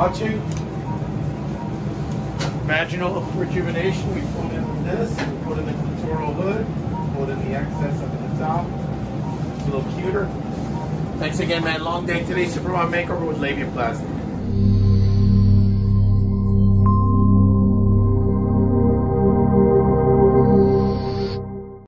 watching. Vaginal rejuvenation, we put in this, we put in the clitoral hood, put in the excess up at the top. It's a little cuter. Thanks again, man. Long day today. Superman makeover with labiaplasty.